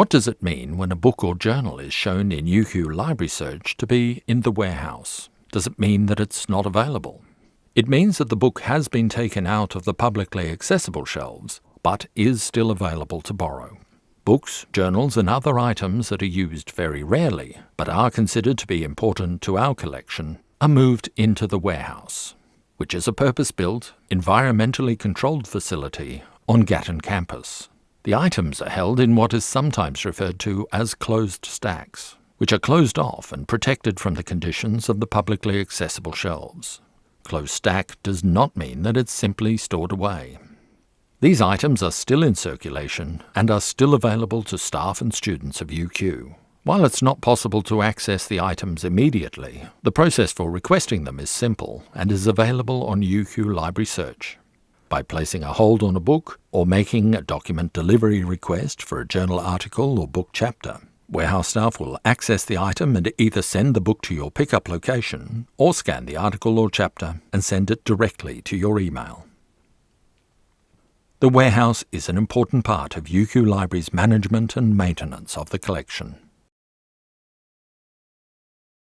What does it mean when a book or journal is shown in UQ Library Search to be in the warehouse? Does it mean that it's not available? It means that the book has been taken out of the publicly accessible shelves, but is still available to borrow. Books, journals, and other items that are used very rarely, but are considered to be important to our collection, are moved into the warehouse, which is a purpose-built, environmentally controlled facility on Gatton campus. The items are held in what is sometimes referred to as closed stacks, which are closed off and protected from the conditions of the publicly accessible shelves. Closed stack does not mean that it's simply stored away. These items are still in circulation and are still available to staff and students of UQ. While it's not possible to access the items immediately, the process for requesting them is simple and is available on UQ Library Search by placing a hold on a book or making a document delivery request for a journal article or book chapter. Warehouse staff will access the item and either send the book to your pickup location or scan the article or chapter and send it directly to your email. The warehouse is an important part of UQ Library's management and maintenance of the collection.